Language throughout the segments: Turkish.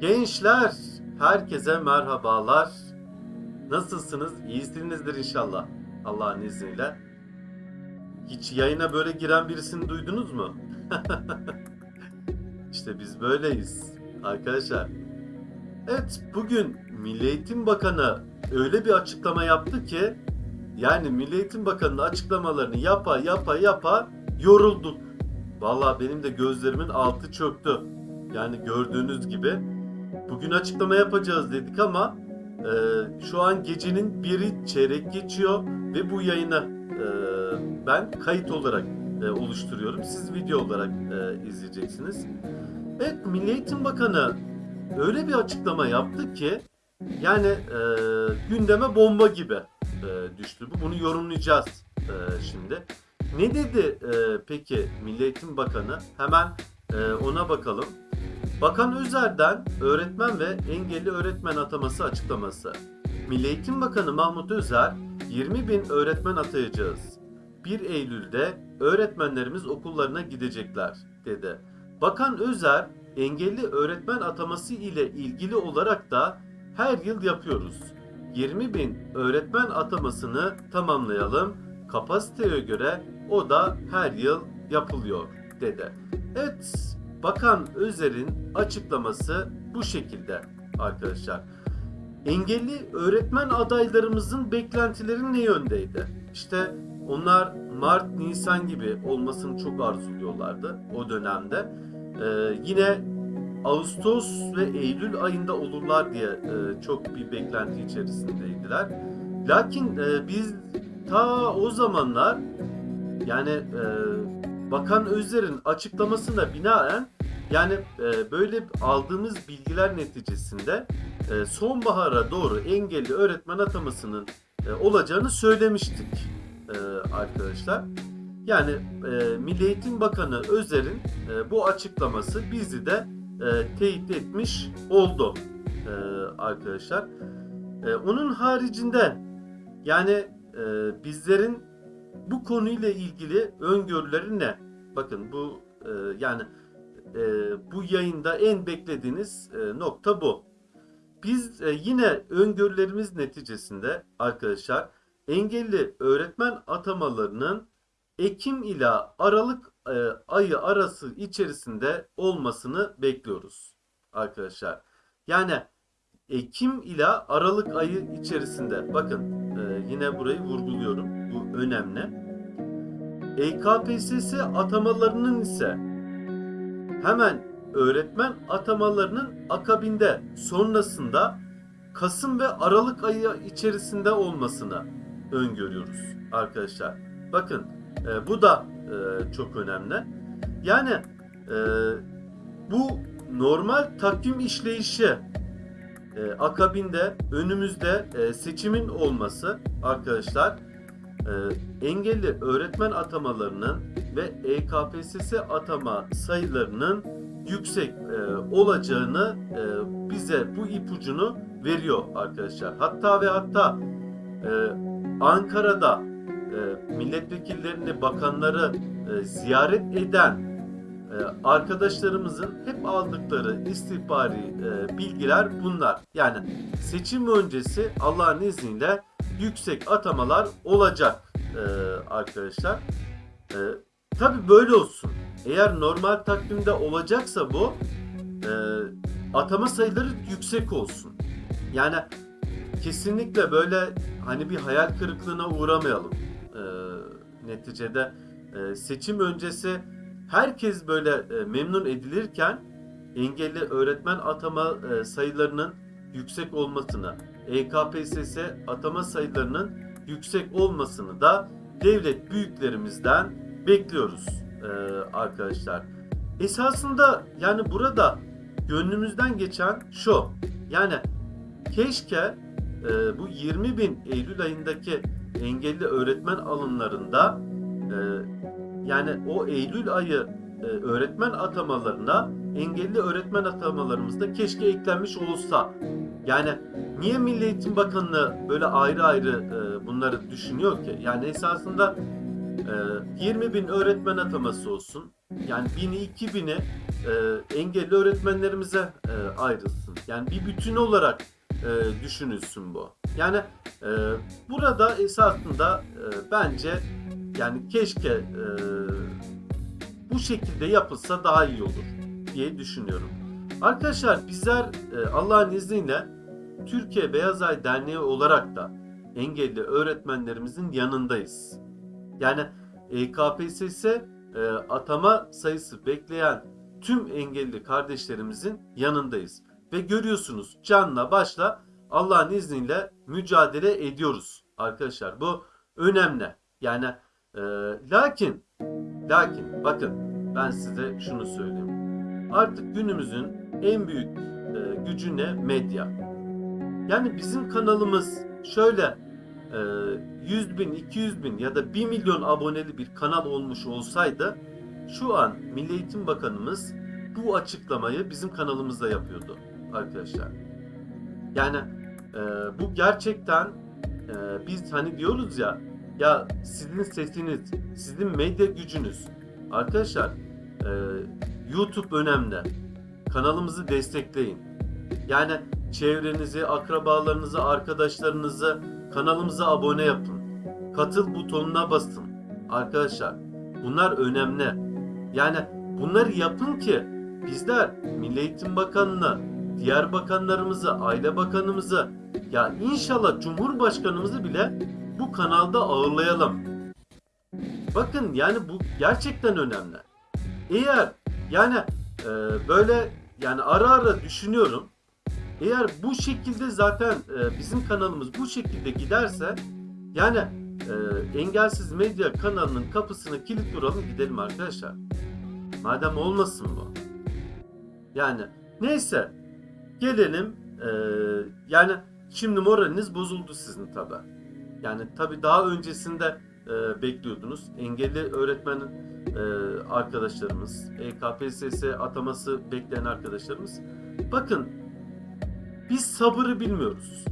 Gençler, herkese merhabalar. Nasılsınız? İyisinizdir inşallah. Allah'ın izniyle. Hiç yayına böyle giren birisini duydunuz mu? işte biz böyleyiz arkadaşlar. Evet, bugün Milli Eğitim Bakanı öyle bir açıklama yaptı ki yani Milli Eğitim Bakanı'nın açıklamalarını yapa yapa yapa yorulduk. Vallahi benim de gözlerimin altı çöktü. Yani gördüğünüz gibi bugün açıklama yapacağız dedik ama e, şu an gecenin biri çeyrek geçiyor ve bu yayını e, ben kayıt olarak e, oluşturuyorum. Siz video olarak e, izleyeceksiniz. Evet Milli Eğitim Bakanı öyle bir açıklama yaptı ki yani e, gündeme bomba gibi e, düştü. Bu bunu yorumlayacağız e, şimdi. Ne dedi e, peki Milli Eğitim Bakanı? Hemen e, ona bakalım. Bakan Özer'den öğretmen ve engelli öğretmen ataması açıklaması. Milli Eğitim Bakanı Mahmut Özer, 20 bin öğretmen atayacağız. 1 Eylül'de öğretmenlerimiz okullarına gidecekler, dedi. Bakan Özer, engelli öğretmen ataması ile ilgili olarak da her yıl yapıyoruz. 20 bin öğretmen atamasını tamamlayalım. Kapasiteye göre o da her yıl yapılıyor, dedi. Evet, Bakan Özer'in açıklaması bu şekilde arkadaşlar. Engelli öğretmen adaylarımızın beklentileri ne yöndeydi? İşte onlar Mart, Nisan gibi olmasını çok arzuluyorlardı o dönemde. Ee, yine Ağustos ve Eylül ayında olurlar diye e, çok bir beklenti içerisindeydiler. Lakin e, biz ta o zamanlar yani e, Bakan Özer'in açıklamasına binaen yani e, böyle aldığımız bilgiler neticesinde e, sonbahara doğru engelli öğretmen atamasının e, olacağını söylemiştik e, arkadaşlar. Yani e, Milli Eğitim Bakanı Özer'in e, bu açıklaması bizi de e, teyit etmiş oldu e, arkadaşlar. E, onun haricinde yani e, bizlerin bu konuyla ilgili öngörüleri ne? Bakın bu e, yani e, bu yayında en beklediğiniz e, nokta bu. Biz e, yine öngörülerimiz neticesinde arkadaşlar engelli öğretmen atamalarının Ekim ile Aralık e, ayı arası içerisinde olmasını bekliyoruz arkadaşlar. Yani Ekim ile Aralık ayı içerisinde bakın e, yine burayı vurguluyorum bu önemli. EKPSS atamalarının ise hemen öğretmen atamalarının akabinde sonrasında Kasım ve Aralık ayı içerisinde olmasını öngörüyoruz arkadaşlar. Bakın e, bu da e, çok önemli. Yani e, bu normal takvim işleyişi e, akabinde önümüzde e, seçimin olması arkadaşlar e, engelli öğretmen atamalarının ve EKPSS atama sayılarının yüksek e, olacağını e, bize bu ipucunu veriyor arkadaşlar. Hatta ve hatta e, Ankara'da e, milletvekillerini, bakanları e, ziyaret eden e, arkadaşlarımızın hep aldıkları istihbari e, bilgiler bunlar. Yani seçim öncesi Allah'ın izniyle yüksek atamalar olacak e, arkadaşlar. E, Tabi böyle olsun. Eğer normal takvimde olacaksa bu e, atama sayıları yüksek olsun. Yani kesinlikle böyle hani bir hayal kırıklığına uğramayalım. E, neticede e, seçim öncesi herkes böyle e, memnun edilirken engelli öğretmen atama e, sayılarının yüksek olmasını, EKPSS atama sayılarının yüksek olmasını da devlet büyüklerimizden bekliyoruz e, arkadaşlar. Esasında yani burada gönlümüzden geçen şu. Yani keşke e, bu 20 bin Eylül ayındaki engelli öğretmen alımlarında e, yani o Eylül ayı e, öğretmen atamalarına engelli öğretmen atamalarımızda keşke eklenmiş olsa. Yani niye Milli Eğitim Bakanlığı böyle ayrı ayrı e, bunları düşünüyor ki? Yani esasında e, 20 bin öğretmen ataması olsun. Yani 1000'i 2000'i e, engelli öğretmenlerimize e, ayrılsın. Yani bir bütün olarak e, düşünülsün bu. Yani e, burada esasında e, bence yani keşke e, bu şekilde yapılsa daha iyi olur diye düşünüyorum. Arkadaşlar bizler e, Allah'ın izniyle Türkiye Beyaz Ay Derneği olarak da engelli öğretmenlerimizin yanındayız. Yani e, KPSS e, atama sayısı bekleyen tüm engelli kardeşlerimizin yanındayız. Ve görüyorsunuz canla başla Allah'ın izniyle mücadele ediyoruz arkadaşlar. Bu önemli. Yani e, lakin lakin bakın ben size şunu söyleyeyim. Artık günümüzün en büyük e, gücü ne? Medya. Yani bizim kanalımız şöyle e, 100 bin, 200 bin ya da 1 milyon aboneli bir kanal olmuş olsaydı şu an Milli Eğitim Bakanımız bu açıklamayı bizim kanalımızda yapıyordu arkadaşlar. Yani e, bu gerçekten e, biz hani diyoruz ya ya sizin sesiniz, sizin medya gücünüz. Arkadaşlar e, YouTube önemli. Kanalımızı destekleyin. Yani çevrenizi, akrabalarınızı, arkadaşlarınızı kanalımıza abone yapın. Katıl butonuna basın. Arkadaşlar bunlar önemli. Yani bunları yapın ki bizler Milli Eğitim Bakanı'na, diğer bakanlarımızı, Aile Bakanımızı ya inşallah Cumhurbaşkanımızı bile bu kanalda ağırlayalım. Bakın yani bu gerçekten önemli. Eğer yani e, böyle yani ara ara düşünüyorum. Eğer bu şekilde zaten e, bizim kanalımız bu şekilde giderse yani e, engelsiz medya kanalının kapısını kilit vuralım gidelim arkadaşlar. Madem olmasın bu. Yani neyse gelelim e, yani şimdi moraliniz bozuldu sizin tabi. Yani tabi daha öncesinde e, bekliyordunuz. Engelli öğretmen e, arkadaşlarımız, E EKPSS ataması bekleyen arkadaşlarımız. Bakın biz sabırı bilmiyoruz.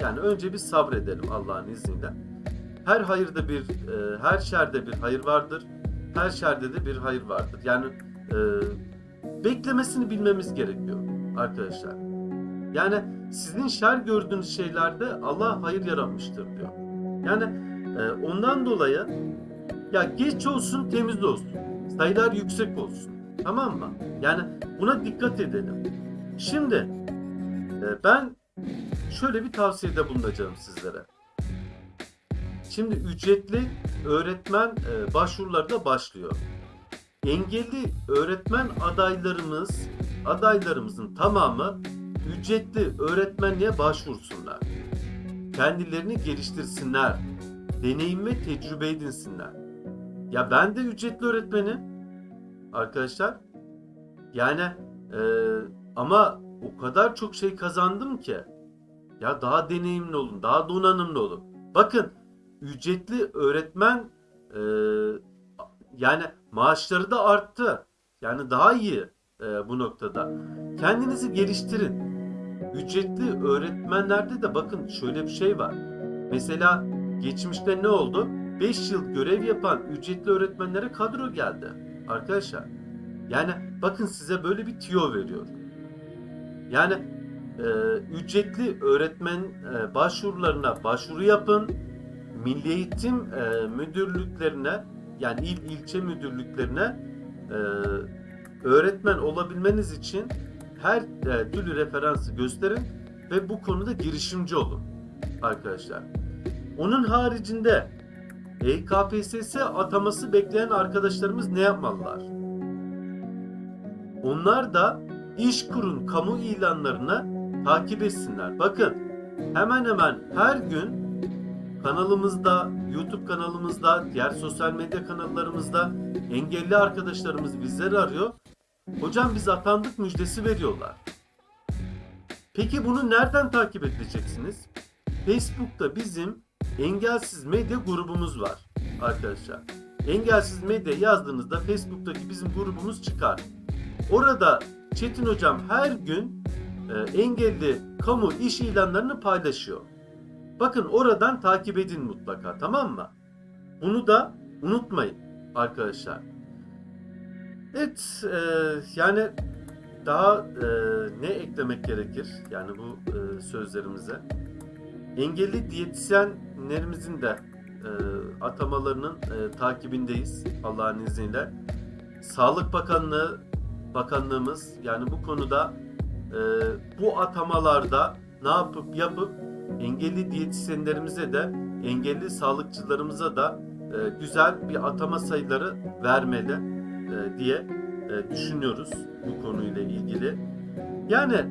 Yani önce bir sabredelim Allah'ın izniyle. Her hayırda bir, e, her şerde bir hayır vardır. Her şerde de bir hayır vardır. Yani e, beklemesini bilmemiz gerekiyor arkadaşlar. Yani sizin şer gördüğünüz şeylerde Allah hayır yaratmıştır diyor. Yani e, ondan dolayı ya geç olsun temiz olsun. Sayılar yüksek olsun. Tamam mı? Yani buna dikkat edelim. Şimdi ben şöyle bir tavsiyede bulunacağım sizlere. Şimdi ücretli öğretmen e, başvuruları da başlıyor. Engelli öğretmen adaylarımız, adaylarımızın tamamı ücretli öğretmenliğe başvursunlar. Kendilerini geliştirsinler. Deneyim ve tecrübe edinsinler. Ya ben de ücretli öğretmenim arkadaşlar. Yani e, ama o kadar çok şey kazandım ki. Ya daha deneyimli olun, daha donanımlı olun. Bakın ücretli öğretmen e, yani maaşları da arttı. Yani daha iyi e, bu noktada. Kendinizi geliştirin. Ücretli öğretmenlerde de bakın şöyle bir şey var. Mesela geçmişte ne oldu? 5 yıl görev yapan ücretli öğretmenlere kadro geldi arkadaşlar. Yani bakın size böyle bir tüyo veriyor. Yani e, ücretli öğretmen e, başvurularına başvuru yapın. Milli Eğitim e, müdürlüklerine yani il ilçe müdürlüklerine e, öğretmen olabilmeniz için her e, türlü referansı gösterin ve bu konuda girişimci olun arkadaşlar. Onun haricinde EKPSS ataması bekleyen arkadaşlarımız ne yapmalılar? Onlar da İşkur'un kamu ilanlarını takip etsinler. Bakın hemen hemen her gün kanalımızda, YouTube kanalımızda, diğer sosyal medya kanallarımızda engelli arkadaşlarımız bizleri arıyor. Hocam biz atandık müjdesi veriyorlar. Peki bunu nereden takip edeceksiniz? Facebook'ta bizim Engelsiz Medya grubumuz var arkadaşlar. Engelsiz Medya yazdığınızda Facebook'taki bizim grubumuz çıkar. Orada Çetin Hocam her gün e, engelli kamu iş ilanlarını paylaşıyor. Bakın oradan takip edin mutlaka tamam mı? Bunu da unutmayın arkadaşlar. Evet, e, yani daha e, ne eklemek gerekir yani bu e, sözlerimize? Engelli diyetisyenlerimizin de e, atamalarının e, takibindeyiz Allah'ın izniyle. Sağlık Bakanlığı Bakanlığımız yani bu konuda e, bu atamalarda ne yapıp yapıp engelli diyetisyenlerimize de engelli sağlıkçılarımıza da e, güzel bir atama sayıları vermeli e, diye e, düşünüyoruz bu konuyla ilgili. Yani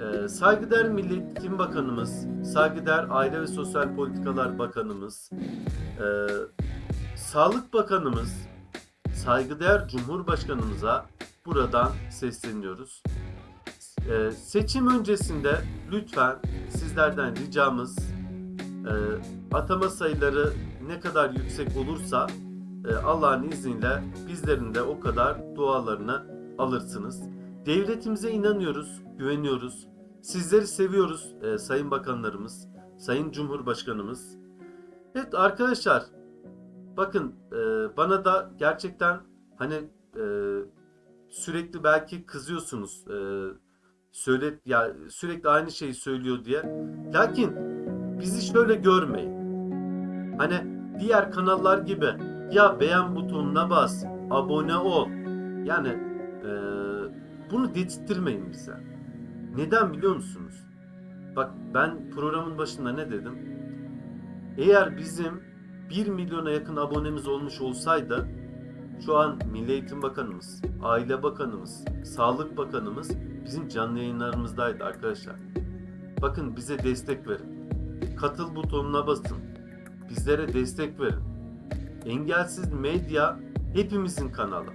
e, saygıdeğer Milli Eğitim Bakanımız, saygıdeğer Aile ve Sosyal Politikalar Bakanımız, e, Sağlık Bakanımız, saygıdeğer Cumhurbaşkanımıza buradan sesleniyoruz. E, seçim öncesinde lütfen sizlerden ricamız e, atama sayıları ne kadar yüksek olursa e, Allah'ın izniyle bizlerin de o kadar dualarını alırsınız. Devletimize inanıyoruz, güveniyoruz. Sizleri seviyoruz e, sayın bakanlarımız, sayın cumhurbaşkanımız. Evet arkadaşlar bakın e, bana da gerçekten hani e, sürekli belki kızıyorsunuz. E, söyle ya sürekli aynı şeyi söylüyor diye. Lakin bizi şöyle görmeyin. Hani diğer kanallar gibi ya beğen butonuna bas, abone ol. Yani e, bunu dedirttirmeyin bize. Neden biliyor musunuz? Bak ben programın başında ne dedim? Eğer bizim 1 milyona yakın abonemiz olmuş olsaydı şu an Milli Eğitim Bakanımız, Aile Bakanımız, Sağlık Bakanımız bizim canlı yayınlarımızdaydı arkadaşlar. Bakın bize destek verin. Katıl butonuna basın. Bizlere destek verin. Engelsiz Medya hepimizin kanalı.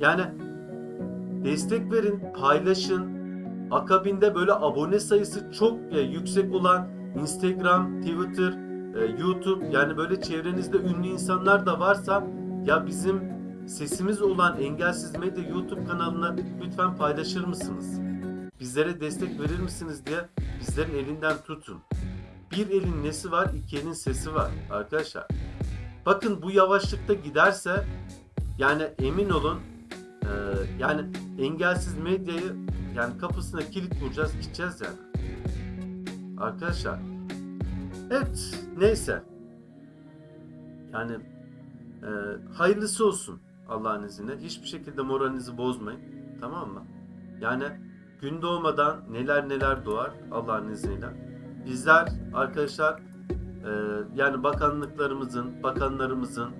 Yani destek verin, paylaşın. Akabinde böyle abone sayısı çok yüksek olan Instagram, Twitter, e, YouTube yani böyle çevrenizde ünlü insanlar da varsa ya bizim sesimiz olan Engelsiz Medya YouTube kanalını lütfen paylaşır mısınız? Bizlere destek verir misiniz diye bizlerin elinden tutun. Bir elin nesi var, iki elin sesi var arkadaşlar. Bakın bu yavaşlıkta giderse yani emin olun e, yani engelsiz medyayı yani kapısına kilit vuracağız gideceğiz yani. Arkadaşlar. Evet neyse. Yani e, hayırlısı olsun Allah'ın izniyle. Hiçbir şekilde moralinizi bozmayın. Tamam mı? Yani gün doğmadan neler neler doğar Allah'ın izniyle. Bizler arkadaşlar e, yani bakanlıklarımızın, bakanlarımızın,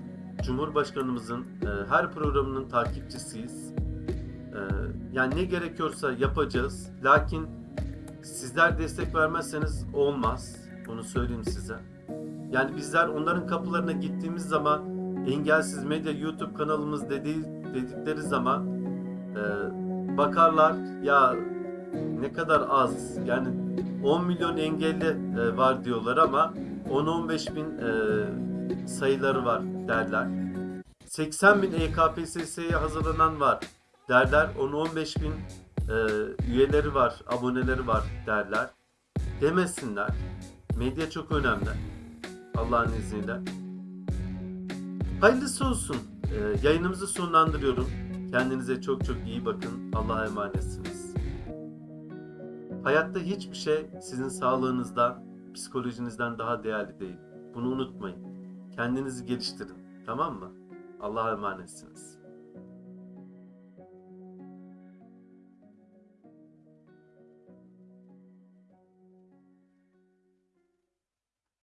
Cumhurbaşkanımızın e, her programının takipçisiyiz. E, yani ne gerekiyorsa yapacağız. Lakin sizler destek vermezseniz olmaz. Bunu söyleyeyim size. Yani bizler onların kapılarına gittiğimiz zaman engelsiz medya YouTube kanalımız dediği, dedikleri zaman e, bakarlar ya ne kadar az yani 10 milyon engelli e, var diyorlar ama 10-15 bin e, sayıları var derler. 80 bin EKPSS'ye hazırlanan var derler. 10-15 bin e, üyeleri var, aboneleri var derler. Demesinler. Medya çok önemli. Allah'ın izniyle. Hayırlısı olsun. E, yayınımızı sonlandırıyorum. Kendinize çok çok iyi bakın. Allah'a emanetsiniz. Hayatta hiçbir şey sizin sağlığınızdan, psikolojinizden daha değerli değil. Bunu unutmayın. Kendinizi geliştirin. Tamam mı? Allah'a emanetsiniz.